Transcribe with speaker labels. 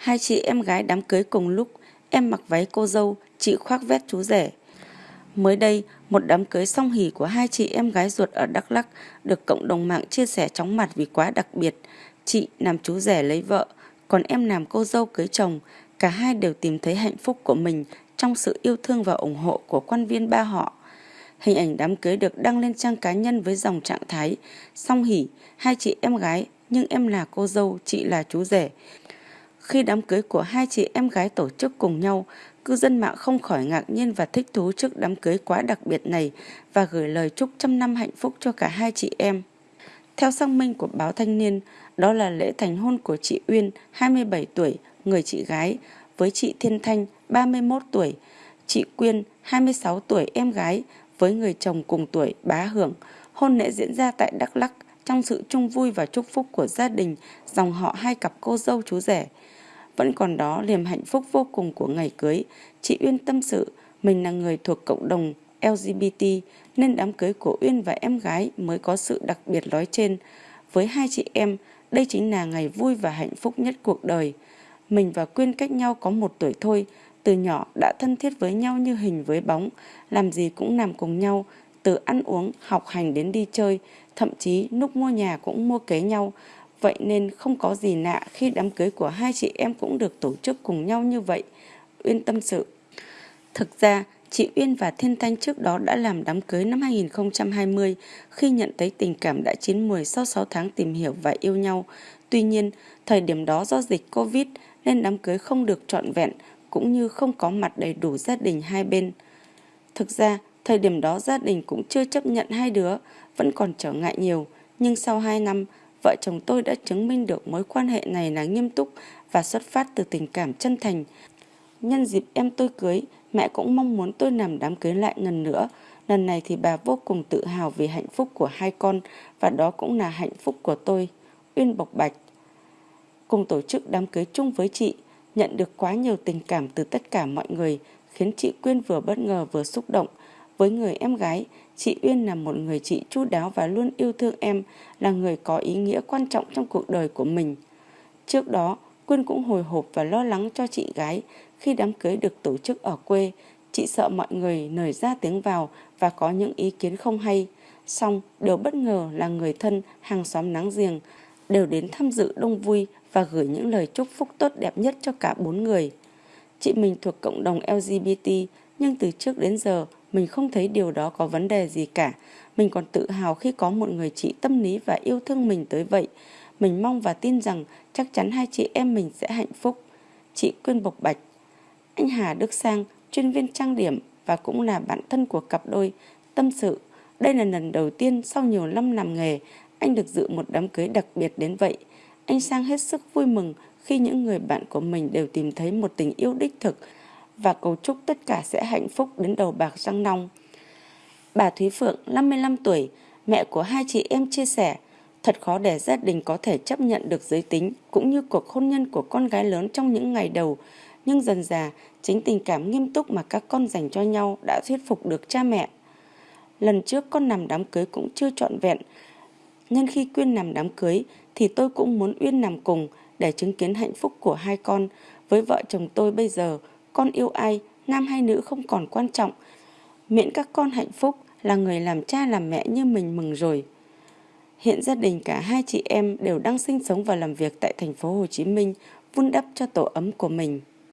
Speaker 1: Hai chị em gái đám cưới cùng lúc, em mặc váy cô dâu, chị khoác vest chú rể. Mới đây, một đám cưới song hỷ của hai chị em gái ruột ở Đắk Lắk được cộng đồng mạng chia sẻ chóng mặt vì quá đặc biệt. Chị làm chú rể lấy vợ, còn em làm cô dâu cưới chồng. Cả hai đều tìm thấy hạnh phúc của mình trong sự yêu thương và ủng hộ của quan viên ba họ. Hình ảnh đám cưới được đăng lên trang cá nhân với dòng trạng thái song hỷ, hai chị em gái, nhưng em là cô dâu, chị là chú rể. Khi đám cưới của hai chị em gái tổ chức cùng nhau, cư dân mạng không khỏi ngạc nhiên và thích thú trước đám cưới quá đặc biệt này và gửi lời chúc trăm năm hạnh phúc cho cả hai chị em. Theo xác minh của báo Thanh niên, đó là lễ thành hôn của chị Uyên, 27 tuổi, người chị gái, với chị Thiên Thanh, 31 tuổi, chị Quyên, 26 tuổi, em gái, với người chồng cùng tuổi, bá hưởng. Hôn lễ diễn ra tại Đắk Lắk trong sự chung vui và chúc phúc của gia đình, dòng họ hai cặp cô dâu chú rể. Vẫn còn đó niềm hạnh phúc vô cùng của ngày cưới. Chị Uyên tâm sự, mình là người thuộc cộng đồng LGBT nên đám cưới của Uyên và em gái mới có sự đặc biệt nói trên. Với hai chị em, đây chính là ngày vui và hạnh phúc nhất cuộc đời. Mình và Quyên cách nhau có một tuổi thôi, từ nhỏ đã thân thiết với nhau như hình với bóng, làm gì cũng làm cùng nhau, từ ăn uống, học hành đến đi chơi, thậm chí lúc mua nhà cũng mua kế nhau. Vậy nên không có gì lạ khi đám cưới của hai chị em cũng được tổ chức cùng nhau như vậy. Uyên tâm sự. Thực ra, chị Uyên và Thiên Thanh trước đó đã làm đám cưới năm 2020 khi nhận thấy tình cảm đã chín mùi sau 6 tháng tìm hiểu và yêu nhau. Tuy nhiên, thời điểm đó do dịch Covid nên đám cưới không được trọn vẹn cũng như không có mặt đầy đủ gia đình hai bên. Thực ra, thời điểm đó gia đình cũng chưa chấp nhận hai đứa, vẫn còn trở ngại nhiều. Nhưng sau hai năm, vợ chồng tôi đã chứng minh được mối quan hệ này là nghiêm túc và xuất phát từ tình cảm chân thành. Nhân dịp em tôi cưới, mẹ cũng mong muốn tôi làm đám cưới lại lần nữa. Lần này thì bà vô cùng tự hào vì hạnh phúc của hai con và đó cũng là hạnh phúc của tôi. Uyên Bộc Bạch Cùng tổ chức đám cưới chung với chị, nhận được quá nhiều tình cảm từ tất cả mọi người, khiến chị Quyên vừa bất ngờ vừa xúc động. Với người em gái, chị Uyên là một người chị chu đáo và luôn yêu thương em, là người có ý nghĩa quan trọng trong cuộc đời của mình. Trước đó, Quyên cũng hồi hộp và lo lắng cho chị gái khi đám cưới được tổ chức ở quê. Chị sợ mọi người nởi ra tiếng vào và có những ý kiến không hay. Xong, điều bất ngờ là người thân, hàng xóm nắng giềng đều đến tham dự đông vui và gửi những lời chúc phúc tốt đẹp nhất cho cả bốn người. Chị mình thuộc cộng đồng LGBT, nhưng từ trước đến giờ mình không thấy điều đó có vấn đề gì cả. Mình còn tự hào khi có một người chị tâm lý và yêu thương mình tới vậy. Mình mong và tin rằng chắc chắn hai chị em mình sẽ hạnh phúc. Chị Quyên Bộc Bạch Anh Hà Đức Sang, chuyên viên trang điểm và cũng là bạn thân của cặp đôi, tâm sự. Đây là lần đầu tiên sau nhiều năm làm nghề, anh được dự một đám cưới đặc biệt đến vậy. Anh Sang hết sức vui mừng khi những người bạn của mình đều tìm thấy một tình yêu đích thực và cầu chúc tất cả sẽ hạnh phúc đến đầu bạc răng nong. Bà Thúy Phượng, 55 tuổi, mẹ của hai chị em chia sẻ, thật khó để gia đình có thể chấp nhận được giới tính cũng như cuộc hôn nhân của con gái lớn trong những ngày đầu, nhưng dần dà chính tình cảm nghiêm túc mà các con dành cho nhau đã thuyết phục được cha mẹ. Lần trước con nằm đám cưới cũng chưa trọn vẹn, nhân khi Quyên nằm đám cưới thì tôi cũng muốn Uyên nằm cùng để chứng kiến hạnh phúc của hai con. Với vợ chồng tôi bây giờ, con yêu ai, nam hay nữ không còn quan trọng. Miễn các con hạnh phúc là người làm cha làm mẹ như mình mừng rồi. Hiện gia đình cả hai chị em đều đang sinh sống và làm việc tại thành phố Hồ Chí Minh, vun đắp cho tổ ấm của mình.